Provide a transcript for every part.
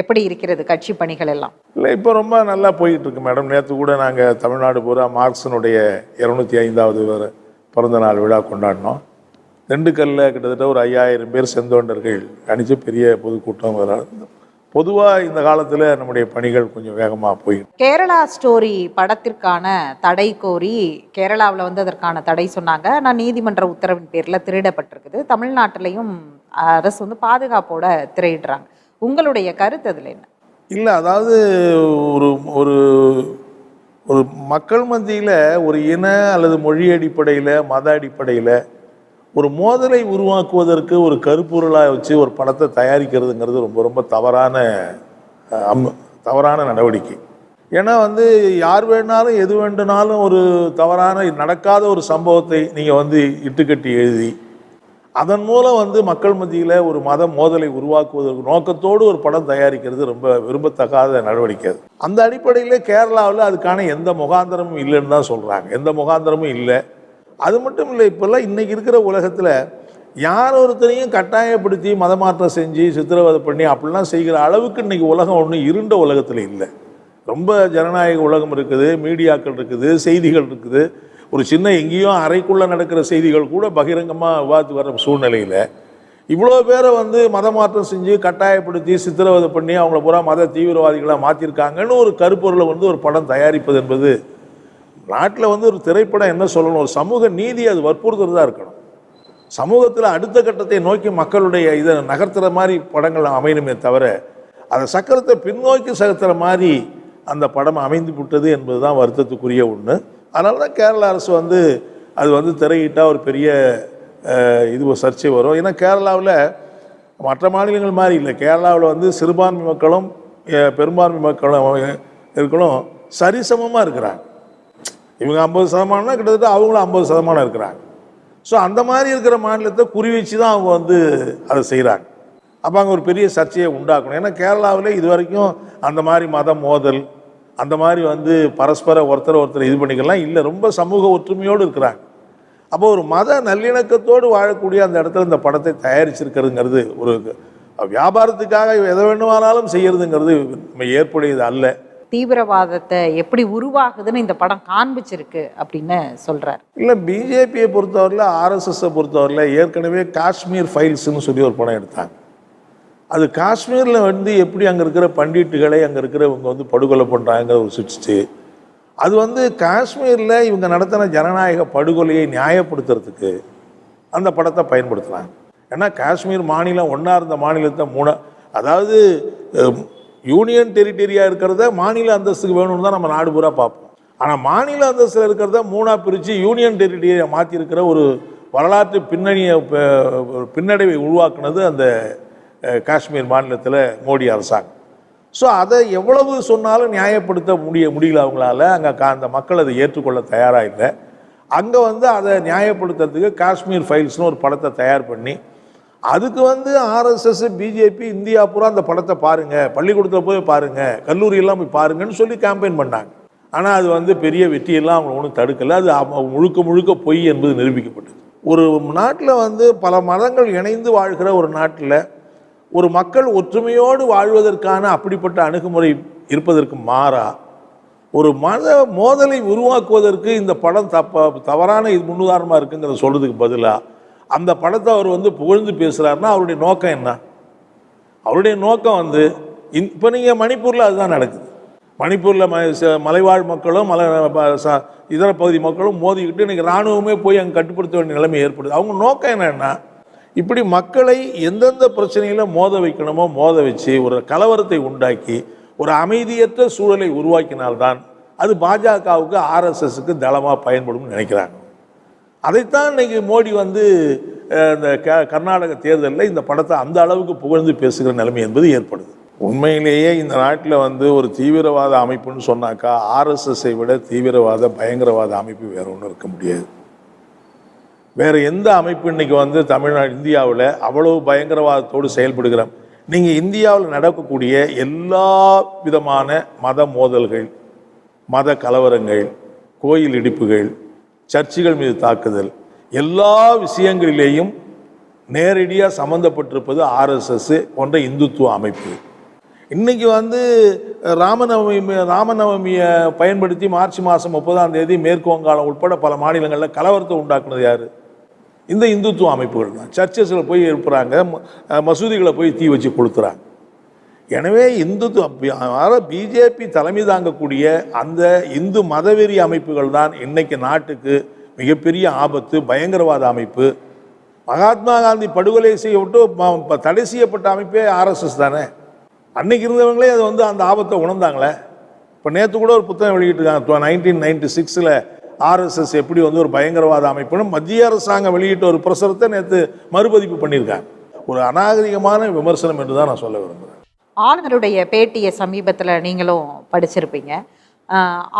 எப்படி இருக்கிறது கட்சி பணிகள் எல்லாம்? இல்லை இப்போ ரொம்ப நல்லா போயிட்டு இருக்கு மேடம். நேற்று கூட நாங்கள் தமிழ்நாடு பூரா மார்க்சனுடைய இரநூத்தி ஐந்தாவது பிறந்த நாள் விழா கொண்டாடினோம். திண்டுக்கல்லில் கிட்டத்தட்ட ஒரு ஐயாயிரம் பேர் செந்தொண்டர்கள் அணிச்சு பெரிய பொதுக்கூட்டம் பொதுவாக இந்த காலத்தில் நம்முடைய பணிகள் கொஞ்சம் வேகமாக போயிட்டு கேரளா ஸ்டோரி படத்திற்கான தடை கோரி கேரளாவில் வந்து அதற்கான தடை சொன்னாங்க. நான் நீதிமன்ற உத்தரவின் பேரில் திருடப்பட்டிருக்குது. தமிழ்நாட்டிலையும் அரசு வந்து பாதுகாப்போட திரையிடுறாங்க. உங்களுடைய கருத்து அதில் என்ன? இல்லை அதாவது ஒரு ஒரு ஒரு மக்கள் மத்தியில் ஒரு இன அல்லது மொழி அடிப்படையில் மத அடிப்படையில் ஒரு மோதலை உருவாக்குவதற்கு ஒரு கருப்பொருளாக வச்சு ஒரு படத்தை தயாரிக்கிறதுங்கிறது ரொம்ப ரொம்ப தவறான அம் தவறான நடவடிக்கை. ஏன்னா வந்து யார் வேணாலும் எது வேண்டுனாலும் ஒரு தவறான நடக்காத ஒரு சம்பவத்தை நீங்கள் வந்து இட்டுக்கட்டி எழுதி அதன் மூலம் வந்து மக்கள் மத்தியில் ஒரு மத மோதலை உருவாக்குவதற்கு நோக்கத்தோடு ஒரு படம் தயாரிக்கிறது ரொம்ப விரும்பத்தகாத நடவடிக்கை அது. அந்த அடிப்படையில் கேரளாவில் அதுக்கான எந்த முகாந்திரமும் இல்லைன்னு தான் சொல்கிறாங்க எந்த முகாந்திரமும் இல்லை. அது மட்டும் இல்லை இப்போல்லாம் இன்றைக்கி இருக்கிற உலகத்தில் யார் ஒருத்தரையும் கட்டாயப்படுத்தி மதமாற்றம் செஞ்சு சித்திரவதை பண்ணி அப்படிலாம் செய்கிற அளவுக்கு இன்னைக்கு உலகம் ஒன்றும் இருண்ட உலகத்தில் இல்லை. ரொம்ப ஜனநாயக உலகம் இருக்குது மீடியாக்கள் இருக்குது செய்திகள் இருக்குது. ஒரு சின்ன எங்கேயோ அறைக்குள்ளே நடக்கிற செய்திகள் கூட பகிரங்கமாக விவாதித்து வர சூழ்நிலையில் இவ்வளோ பேரை வந்து மதமாற்றம் செஞ்சு கட்டாயப்படுத்தி சித்திரவதை பண்ணி அவங்கள பூரா மத தீவிரவாதிகளாக மாற்றிருக்காங்கன்னு ஒரு கருப்பொருளை வந்து ஒரு படம் தயாரிப்பது என்பது நாட்டில் வந்து ஒரு திரைப்படம் என்ன சொல்லணும்? ஒரு சமூக நீதி அது வற்புறுத்துறதா இருக்கணும். சமூகத்தில் அடுத்த கட்டத்தை நோக்கி மக்களுடைய இதை நகர்த்துற மாதிரி படங்கள் அமையணுமே தவிர அதை சக்கரத்தை பின்னோக்கி சகத்துற மாதிரி அந்த படம் அமைந்து விட்டது என்பது தான் வருத்தத்துக்குரிய ஒன்று அதனால தான் கேரள அரசு வந்து அது வந்து திரையிட்டால் ஒரு பெரிய இது ஒரு சர்ச்சை வரும். ஏன்னா கேரளாவில் மற்ற மாநிலங்கள் மாதிரி இல்லை. கேரளாவில் வந்து சிறுபான்மை மக்களும் பெரும்பான்மை மக்களும் இருக்கணும். சரிசமமாக இருக்கிறாங்க. இவங்க ஐம்பது சதமானம்னா கிட்டத்தட்ட அவங்களும் ஐம்பது சதமானம் இருக்கிறாங்க. ஸோ அந்த மாதிரி இருக்கிற மாநிலத்தை குறி வச்சு தான் அவங்க வந்து அதை செய்கிறாங்க அப்போ அங்கே ஒரு பெரிய சர்ச்சையை உண்டாக்கணும். ஏன்னா கேரளாவில் இது வரைக்கும் அந்த மாதிரி மத மோதல் அந்த மாதிரி வந்து பரஸ்பர ஒருத்தர் ஒருத்தர் இது பண்ணிக்கலாம். இல்லை ரொம்ப சமூக ஒற்றுமையோடு இருக்கிறாங்க. அப்போ ஒரு மத நல்லிணக்கத்தோடு வாழக்கூடிய அந்த இடத்துல இந்த படத்தை தயாரிச்சிருக்கிறதுங்கிறது ஒரு வியாபாரத்துக்காக எதை வேண்டுமானாலும் செய்யறதுங்கிறது நம்ம ஏற்புடையது அல்ல. தீவிரவாதத்தை எப்படி உருவாகுதுன்னு இந்த படம் காண்பிச்சிருக்கு அப்படின்னு சொல்றாரு. இல்லை பிஜேபியை பொறுத்தவரையில் ஆர்எஸ்எஸ்ஸை பொறுத்தவரையில் ஏற்கனவே காஷ்மீர் ஃபைல்ஸ்னு சொல்லி ஒரு படம் எடுத்தாங்க. அது காஷ்மீரில் வந்து எப்படி அங்கே இருக்கிற பண்டிட்டுகளை அங்கே இருக்கிறவங்க வந்து படுகொலை பண்ணுறாங்க ஒரு சிரிச்சு அது வந்து காஷ்மீரில் இவங்க நடத்தின ஜனநாயக படுகொலையை நியாயப்படுத்துறதுக்கு அந்த படத்தை பயன்படுத்துகிறாங்க ஏன்னா காஷ்மீர் மாநிலம் ஒன்றா இருந்த மாநிலத்தை மூணா அதாவது யூனியன் டெரிட்டரியாக இருக்கிறத மாநில அந்தஸ்துக்கு வேணும்னு தான் நம்ம நாடு பூரா பார்ப்போம். ஆனால் மாநில அந்தஸ்தில் இருக்கிறத மூணாக பிரித்து யூனியன் டெரிட்டரியை மாற்றிருக்கிற ஒரு வரலாற்று பின்னணியை பின்னடைவை உருவாக்குனது அந்த காஷ்மீர் மாநிலத்தில் மோடி அரசாங்கம். ஸோ அதை எவ்வளவு சொன்னாலும் நியாயப்படுத்த முடிய முடியல அவங்களால. அங்கே அந்த மக்கள் அதை ஏற்றுக்கொள்ள தயாராக இல்லை. அங்கே வந்து அதை நியாயப்படுத்துறதுக்கு காஷ்மீர் ஃபைல்ஸ்னு ஒரு படத்தை தயார் பண்ணி அதுக்கு வந்து ஆர்எஸ்எஸ் பிஜேபி இந்தியா பூரா அந்த படத்தை பாருங்கள் பள்ளிக்கூடத்தில் போய் பாருங்கள் கல்லூரியெல்லாம் போய் பாருங்கன்னு சொல்லி கேம்பெயின் பண்ணாங்க. ஆனால் அது வந்து பெரிய வெற்றியெல்லாம் அவங்க ஒன்றும் தடுக்கலை. அது முழுக்க முழுக்க பொய் என்பது நிரூபிக்கப்பட்டது. ஒரு நாட்டில் வந்து பல மதங்கள் இணைந்து வாழ்கிற ஒரு நாட்டில் ஒரு மக்கள் ஒற்றுமையோடு வாழ்வதற்கான அப்படிப்பட்ட அணுகுமுறை இருப்பதற்கு மாறா ஒரு மத மோதலை உருவாக்குவதற்கு இந்த படம் தப்ப தவறான இது முன்னுதாரணமாக இருக்குங்கிறத சொல்கிறதுக்கு பதிலாக அந்த படத்தை அவர் வந்து புகழ்ந்து பேசுகிறாருன்னா அவருடைய நோக்கம் என்ன? அவருடைய நோக்கம் வந்து இப்போ நீங்கள் மணிப்பூரில் அதுதான் நடக்குது. மணிப்பூரில் ம ச- மலைவாழ் மக்களும் மலை ச- இதர பகுதி மக்களும் மோதிக்கிட்டு இன்றைக்கி இராணுவமே போய் அங்கே கட்டுப்படுத்த வேண்டிய நிலைமை ஏற்படுது. அவங்க நோக்கம் என்னென்னா இப்படி மக்களை எந்தெந்த பிரச்சனையில் மோத வைக்கணுமோ மோத வச்சு ஒரு கலவரத்தை உண்டாக்கி ஒரு அமைதியற்ற சூழலை உருவாக்கினால்தான் அது பாஜகவுக்கு ஆர்எஸ்எஸ்க்கு தளமாக பயன்படும்னு நினைக்கிறாங்க. அதைத்தான் இன்றைக்கி மோடி வந்து இந்த க கர்நாடக தேர்தலில் இந்த படத்தை அந்த அளவுக்கு புகழ்ந்து பேசுகிற நிலைமை என்பது ஏற்படுது. உண்மையிலேயே இந்த நாட்டில் வந்து ஒரு தீவிரவாத அமைப்புன்னு சொன்னாக்கா ஆர்எஸ்எஸ்ஸை விட தீவிரவாத பயங்கரவாத அமைப்பு வேறு ஒன்றும் இருக்க முடியாது. வேறு எந்த அமைப்பு இன்னைக்கு வந்து தமிழ்நாடு இந்தியாவில் அவ்வளவு பயங்கரவாதத்தோடு செயல்படுகிறோம்? நீங்கள் இந்தியாவில் நடக்கக்கூடிய எல்லா விதமான மத மோதல்கள் மத கலவரங்கள் கோயில் இடிப்புகள் சர்ச்சுகள் மீது தாக்குதல் எல்லா விஷயங்களிலேயும் நேரடியாக சம்மந்தப்பட்டிருப்பது ஆர்எஸ்எஸ் போன்ற இந்துத்துவ அமைப்பு. இன்றைக்கி வந்து ராமநவமி ராமநவமியை பயன்படுத்தி மார்ச் மாதம் முப்பதாம் தேதி மேற்கு வங்காளம் உட்பட பல மாநிலங்களில் கலவரத்தை உண்டாக்குனது யார்? இந்த இந்துத்துவ அமைப்புகள் தான். சர்ச்சஸில் போய் எழுப்புறாங்க ம- மசூதிகளை போய் தீ வச்சு கொளுத்துறாங்க. எனவே இந்துத்துவ பிஜேபி தலைமை தாங்கக்கூடிய அந்த இந்து மதவெறி அமைப்புகள் தான் இன்னைக்கு நாட்டுக்கு மிகப்பெரிய ஆபத்து பயங்கரவாத அமைப்பு. மகாத்மா காந்தி படுகொலை செய்யப்பட்டு தடை செய்யப்பட்ட அமைப்பே ஆர்எஸ்எஸ் தானே? அன்னைக்கு இருந்தவங்களே அது வந்து அந்த ஆபத்தை உணர்ந்தாங்களே? இப்போ நேற்று கூட ஒரு புத்தகம் வெளியிட்டிருக்காங்க நைன்டீன் நைன்டி சிக்ஸில் ஆர்எஸ்எஸ் எப்படி வந்து ஒரு பயங்கரவாத அமைப்புன்னு மத்திய அரசாங்கம் வெளியிட்ட ஒரு பிரசுரத்தை நேற்று மறுபதிப்பு பண்ணியிருக்காங்க. ஒரு அநாகரிகமான விமர்சனம் என்று தான் நான் சொல்ல விரும்புகிறேன் ஆளுநருடைய பேட்டியை சமீபத்தில் நீங்களும் படிச்சிருப்பீங்க.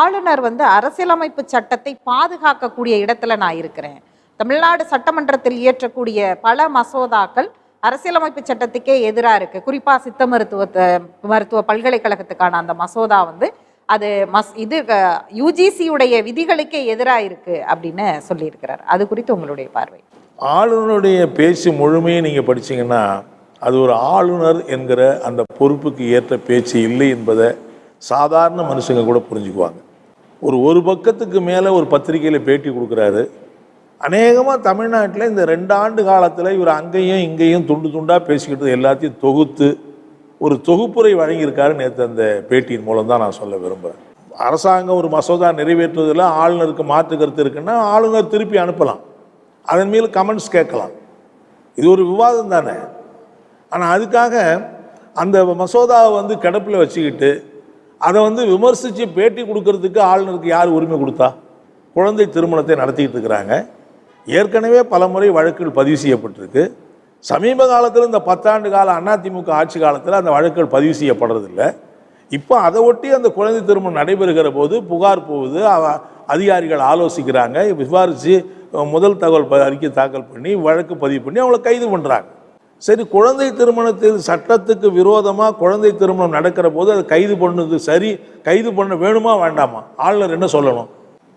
ஆளுநர் வந்து அரசியலமைப்பு சட்டத்தை பாதுகாக்கக்கூடிய இடத்துல நான் இருக்கிறேன். தமிழ்நாடு சட்டமன்றத்தில் இயற்றக்கூடிய பல மசோதாக்கள் அரசியலமைப்பு சட்டத்துக்கே எதிராக இருக்குது குறிப்பாக சித்த மருத்துவத்தை மருத்துவ பல்கலைக்கழகத்துக்கான அந்த மசோதா வந்து அது மஸ் இது யூஜிசியுடைய விதிகளுக்கே எதிராக இருக்குது அப்படின்னு சொல்லியிருக்கிறார். அது குறித்து உங்களுடைய பார்வை. ஆளுநருடைய பேச்சு முழுமையை நீங்கள் படிச்சீங்கன்னா அது ஒரு ஆளுநர் என்கிற அந்த பொறுப்புக்கு ஏற்ற பேச்சு இல்லை என்பதை சாதாரண மனுஷங்க கூட புரிஞ்சுக்குவாங்க. ஒரு ஒரு பக்கத்துக்கு மேலே ஒரு பத்திரிக்கையில் பேட்டி கொடுக்குறாரு. அநேகமாக தமிழ்நாட்டில் இந்த ரெண்டு ஆண்டு காலத்தில் இவர் அங்கேயும் இங்கேயும் துண்டு துண்டாக பேசிக்கிட்டு எல்லாத்தையும் தொகுத்து ஒரு தொகுப்புரை வழங்கியிருக்காரு நேற்று அந்த பேட்டியின் மூலம் தான் நான் சொல்ல விரும்புகிறேன் அரசாங்கம் ஒரு மசோதா நிறைவேற்றுவதில் ஆளுநருக்கு மாற்று கருத்து இருக்குன்னா ஆளுநர் திருப்பி அனுப்பலாம். அதன் மேல் கமெண்ட்ஸ் கேட்கலாம். இது ஒரு விவாதம் தானே? ஆனால் அதுக்காக அந்த மசோதாவை வந்து கிடப்பில் வச்சுக்கிட்டு அதை வந்து விமர்சித்து பேட்டி கொடுக்கறதுக்கு ஆளுநருக்கு யார் உரிமை கொடுத்தா? குழந்தை திருமணத்தை நடத்திக்கிட்டு இருக்கிறாங்க. ஏற்கனவே பல முறை வழக்குகள் பதிவு செய்யப்பட்டிருக்கு. சமீப காலத்தில் இந்த பத்தாண்டு கால அதிமுக ஆட்சி காலத்தில் அந்த வழக்குகள் பதிவு செய்யப்படுறதில்லை. இப்போ அதை ஒட்டி அந்த குழந்தை திருமணம் நடைபெறுகிற போது புகார் போகுது. அதிகாரிகள் ஆலோசிக்கிறாங்க. விசாரித்து முதல் தகவல் ப- அறிக்கை தாக்கல் பண்ணி வழக்கு பதிவு பண்ணி அவங்கள கைது பண்ணுறாங்க சரி குழந்தை திருமணத்தில் சட்டத்துக்கு விரோதமாக குழந்தை திருமணம் நடக்கிற போது அதை கைது பண்ணது சரி. கைது பண்ண வேணுமா வேண்டாமா? ஆளுநர் என்ன சொல்லணும்?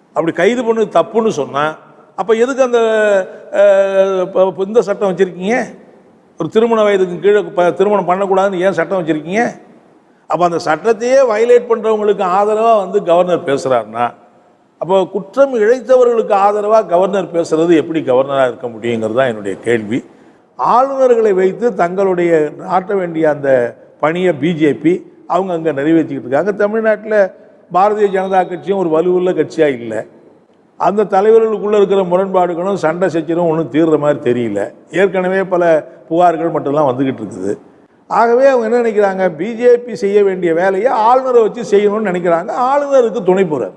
அப்படி கைது பண்ணது தப்புன்னு சொன்னால் அப்போ எதுக்கு அந்த இந்த சட்டம் வச்சுருக்கீங்க? ஒரு திருமண வயதுக்கு கீழே திருமணம் பண்ணக்கூடாதுன்னு ஏன் சட்டம் வச்சுருக்கீங்க? அப்போ அந்த சட்டத்தையே வயலேட் பண்ணுறவங்களுக்கு ஆதரவாக வந்து கவர்னர் பேசுகிறாருன்னா அப்போ குற்றம் இழைத்தவர்களுக்கு ஆதரவாக கவர்னர் பேசுறது எப்படி கவர்னராக இருக்க முடியுங்கிறது தான் என்னுடைய கேள்வி. ஆளுநர்களை வைத்து தங்களுடைய நாட்ட வேண்டிய அந்த பணியை பிஜேபி அவங்க அங்கே நிறைவேற்றிக்கிட்டு இருக்காங்க. தமிழ்நாட்டில் பாரதிய ஜனதா கட்சியும் ஒரு வலுவுள்ள கட்சியாக இல்லை. அந்த தலைவர்களுக்குள்ளே இருக்கிற முரண்பாடுகளும் சண்டை சச்சரவும் ஒன்றும் தீர்ற மாதிரி தெரியல. ஏற்கனவே பல புகார்கள் மட்டும்லாம் வந்துக்கிட்டு இருக்குது. ஆகவே அவங்க என்ன நினைக்கிறாங்க? பிஜேபி செய்ய வேண்டிய வேலையை ஆளுநரை வச்சு செய்யணும்னு நினைக்கிறாங்க. ஆளுநருக்கு துணை போகிறார்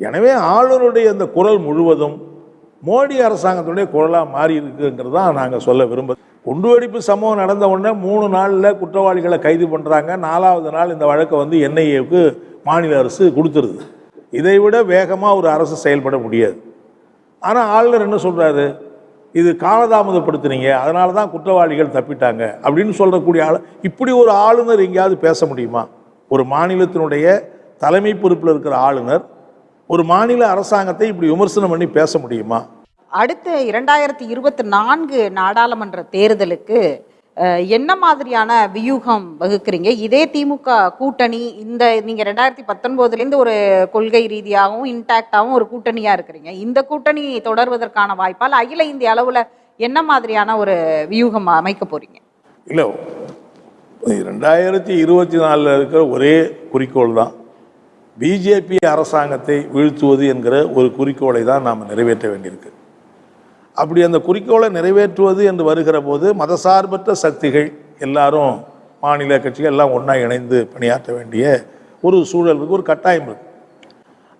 எனவே ஆளுநருடைய அந்த குரல் முழுவதும் மோடி அரசாங்கத்துடைய குரலாக மாறி இருக்குங்கிறது தான் நாங்கள் சொல்ல விரும்புகிறோம் குண்டுவெடிப்பு சம்பவம் நடந்த உடனே மூணு நாளில் குற்றவாளிகளை கைது பண்ணுறாங்க நாலாவது நாள் இந்த வழக்கை வந்து என்ஐஏவுக்கு மாநில அரசு கொடுத்துருது. இதை விட வேகமாக ஒரு அரசு செயல்பட முடியாது. ஆனால் ஆளுநர் என்ன சொல்கிறாரு இது காலதாமதப்படுத்துனீங்க அதனால தான் குற்றவாளிகள் தப்பிட்டாங்க அப்படின்னு சொல்லக்கூடிய ஆள் இப்படி ஒரு ஆளுநர் எங்கேயாவது பேச முடியுமா? ஒரு மாநிலத்தினுடைய தலைமை பொறுப்பில் இருக்கிற ஆளுநர் ஒரு மாநில அரசாங்கத்தை இப்படி விமர்சனம் பண்ணி பேச முடியுமா? அடுத்து இரண்டாயிரத்தி இருபத்தி நான்கு நாடாளுமன்ற தேர்தலுக்கு என்ன மாதிரியான வியூகம் வகுக்கிறீங்க? இதே திமுக கூட்டணி இந்த நீங்கள் ரெண்டாயிரத்தி பத்தொன்பதுலேருந்து ஒரு கொள்கை ரீதியாகவும் இன்டாக்டாகவும் ஒரு கூட்டணியாக இருக்கிறீங்க. இந்த கூட்டணி தொடர்வதற்கான வாய்ப்பால் அகில இந்திய அளவில் என்ன மாதிரியான ஒரு வியூகம் அமைக்க போறீங்க? இல்லை ரெண்டாயிரத்தி இருபத்தி நாலில் இருக்கிற ஒரே குறிக்கோள் தான். பிஜேபி அரசாங்கத்தை வீழ்த்துவது என்கிற ஒரு குறிக்கோளை தான் நாம் நிறைவேற்ற வேண்டியிருக்கு. அப்படி அந்த குறிக்கோளை நிறைவேற்றுவது என்று வருகிற போது மதசார்பற்ற சக்திகள் எல்லாரும் மாநில கட்சிகள் எல்லாம் ஒன்றா இணைந்து பணியாற்ற வேண்டிய ஒரு சூழல் இருக்குது ஒரு கட்டாயம் இருக்குது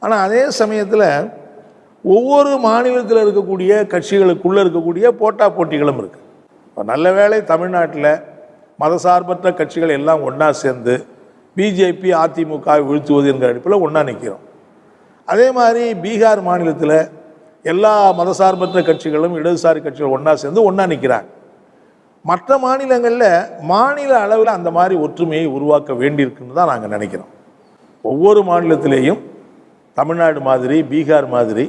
ஆனால் அதே சமயத்தில் ஒவ்வொரு மாநிலத்தில் இருக்கக்கூடிய கட்சிகளுக்குள்ளே இருக்கக்கூடிய போட்டா போட்டிகளும் இருக்குது இப்போ நல்ல வேளை தமிழ்நாட்டில் மதசார்பற்ற கட்சிகள் எல்லாம் ஒன்றா சேர்ந்து பிஜேபி அதிமுக வீழ்த்துவது என்கிற அடிப்பில் ஒன்றா நிற்கிறோம் அதே மாதிரி பீகார் மாநிலத்தில் எல்லா மதசார்பற்ற கட்சிகளும் இடதுசாரி கட்சிகள் ஒன்றா சேர்ந்து ஒன்றா நிற்கிறாங்க மற்ற மாநிலங்களில் மாநில அளவில் அந்த மாதிரி ஒற்றுமையை உருவாக்க வேண்டியிருக்குன்னு தான் நாங்கள் நினைக்கிறோம். ஒவ்வொரு மாநிலத்திலேயும் தமிழ்நாடு மாதிரி பீகார் மாதிரி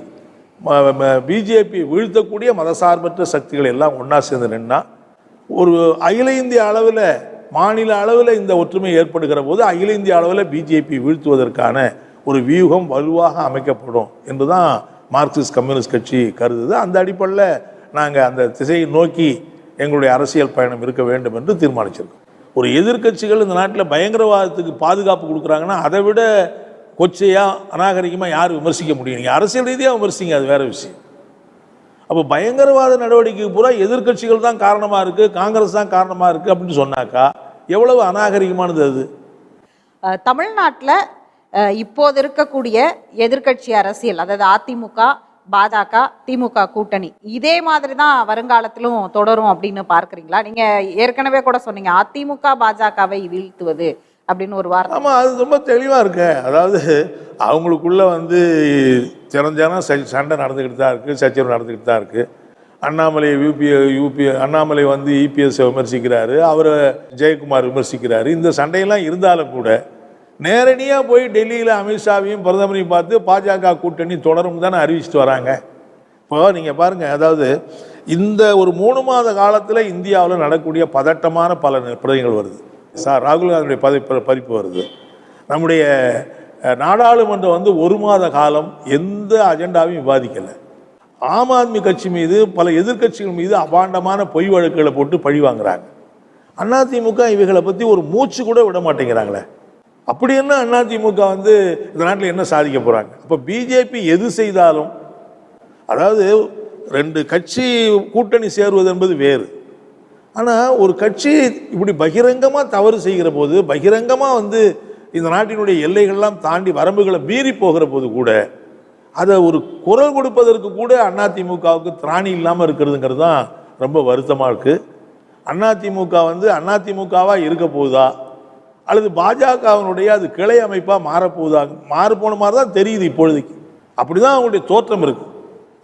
பிஜேபி வீழ்த்தக்கூடிய மதசார்பற்ற சக்திகள் எல்லாம் ஒன்றா சேர்ந்து நின்னா ஒரு அகில இந்திய அளவில் மாநில அளவில் இந்த ஒற்றுமை ஏற்படுகிற போது அகில இந்திய அளவில் பிஜேபி வீழ்த்துவதற்கான ஒரு வியூகம் வலுவாக அமைக்கப்படும் என்று தான் மார்க்சிஸ்ட் கம்யூனிஸ்ட் கட்சி கருதுது. அந்த அடிப்படையில் நாங்கள் அந்த திசையை நோக்கி எங்களுடைய அரசியல் பயணம் இருக்க வேண்டும் என்று தீர்மானிச்சிருக்கோம். ஒரு எதிர்க்கட்சிகள் இந்த நாட்டில் பயங்கரவாதத்துக்கு பாதுகாப்பு கொடுக்குறாங்கன்னா அதை விட கொச்சையாக அநாகரிகமாக யார் விமர்சிக்க முடியும். நீங்கள் அரசியல் ரீதியாக விமர்சிங்க அது வேறு விஷயம். அப்போ பயங்கரவாத நடவடிக்கைக்கு பூரா எதிர்க்கட்சிகள் தான் காரணமாக இருக்குது காங்கிரஸ் தான் காரணமாக இருக்குது அப்படின்னு சொன்னாக்கா எவ்வளவு அநாகரிகமானது அது? தமிழ்நாட்டில் இப்போது இருக்கக்கூடிய எதிர்க்கட்சி அரசியல் அதாவது அதிமுக பாஜக திமுக கூட்டணி இதே மாதிரி தான் வருங்காலத்திலும் தொடரும் அப்படின்னு பார்க்குறீங்களா? நீங்கள் ஏற்கனவே கூட சொன்னீங்க அதிமுக பாஜகவை வீழ்த்துவது அப்படின்னு ஒரு வார்த்தை. ஆமாம் அது ரொம்ப தெளிவாக இருக்கு. அதாவது அவங்களுக்குள்ள வந்து திறந்தானா சண்டை நடந்துக்கிட்டு தான் இருக்குது சச்சரவு நடந்துக்கிட்டு தான் இருக்குது அண்ணாமலை யூபி யூபி அண்ணாமலை வந்து இபிஎஸ்ஸை விமர்சிக்கிறாரு அவரை ஜெயக்குமார் விமர்சிக்கிறாரு. இந்த சண்டையெல்லாம் இருந்தாலும் கூட நேரடியாக போய் டெல்லியில் அமித்ஷாவையும் பிரதமரையும் பார்த்து பாஜக கூட்டணி தொடரும் தானே அறிவிச்சிட்டு வராங்க. இப்போ நீங்கள் பாருங்கள் அதாவது இந்த ஒரு மூணு மாத காலத்தில் இந்தியாவில் நடக்கக்கூடிய பதட்டமான பல பிரதிகள் வருது. சார் ராகுல் காந்தியுடைய பதவி பறிப்பு வருது. நம்முடைய நாடாளுமன்றம் வந்து ஒரு மாத காலம் எந்த அஜெண்டாவையும் விவாதிக்கலை. ஆம் ஆத்மி கட்சி மீது பல எதிர்க்கட்சிகள் மீது அபாண்டமான பொய் வழக்குகளை போட்டு பழி வாங்குறாங்க. அதிமுக இவைகளை பற்றி ஒரு மூச்சு கூட விட மாட்டேங்கிறாங்களே. அப்படி என்ன அதிமுக வந்து இந்த நாட்டில் என்ன சாதிக்க போகிறாங்க அப்போ பிஜேபி எது செய்தாலும் அதாவது ரெண்டு கட்சி கூட்டணி சேருவது என்பது வேறு. ஆனால் ஒரு கட்சி இப்படி பகிரங்கமாக தவறு செய்கிற போது பகிரங்கமாக வந்து இந்த நாட்டினுடைய எல்லைகள்லாம் தாண்டி வரம்புகளை மீறி போகிற போது கூட அதை ஒரு குரல் கொடுப்பதற்கு கூட அதிமுகவுக்கு திராணி இல்லாமல் இருக்கிறதுங்கிறது தான் ரொம்ப வருத்தமாக இருக்குது அதிமுக வந்து அதிமுகவாக இருக்க போகுதா? அல்லது பாஜகவினுடைய அது கிளை அமைப்பாக மாறப்போகுதா மாறப்போன மாதிரி தான் தெரியுது இப்பொழுதைக்கு. அப்படி தான் அவங்களுடைய தோற்றம் இருக்குது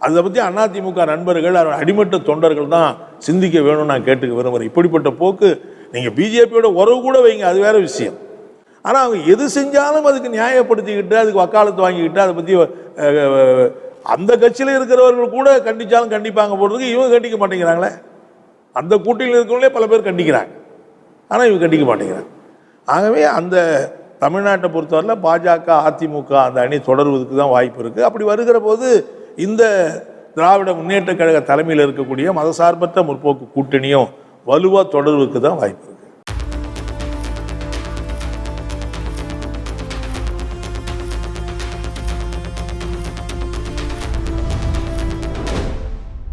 அதை பற்றி அதிமுக நண்பர்கள் அவர் அடிமட்ட தொண்டர்கள் தான் சிந்திக்க வேணும்னு நான் கேட்டுக்க விரும்புகிறேன் இப்படிப்பட்ட போக்கு நீங்கள் பிஜேபியோட உறவு கூட வைங்க அது வேற விஷயம். ஆனால் அவங்க எது செஞ்சாலும் அதுக்கு நியாயப்படுத்திக்கிட்டு அதுக்கு வக்காலத்து வாங்கிக்கிட்டு அதை பற்றி அந்த கட்சியில் இருக்கிறவர்கள் கூட கண்டிச்சாலும் கண்டிப்பாங்க போடுறதுக்கு இவங்க கண்டிக்க மாட்டேங்கிறாங்களே. அந்த கூட்டணியில் இருக்கிறவங்களே பல பேர் கண்டிக்கிறாங்க. ஆனால் இவங்க கண்டிக்க மாட்டேங்கிறாங்க. ஆகவே அந்த தமிழ்நாட்டை பொறுத்தவரையில் பாஜக அதிமுக அந்த அணி தொடர்வதற்கு தான் வாய்ப்பு இருக்குது அப்படி வருகிற போது இந்த திராவிட முன்னேற்ற கழக தலைமையில் இருக்கக்கூடிய மதசார்பற்ற முற்போக்கு கூட்டணியும் வலுவாக தொடர்வதற்கு தான் வாய்ப்பு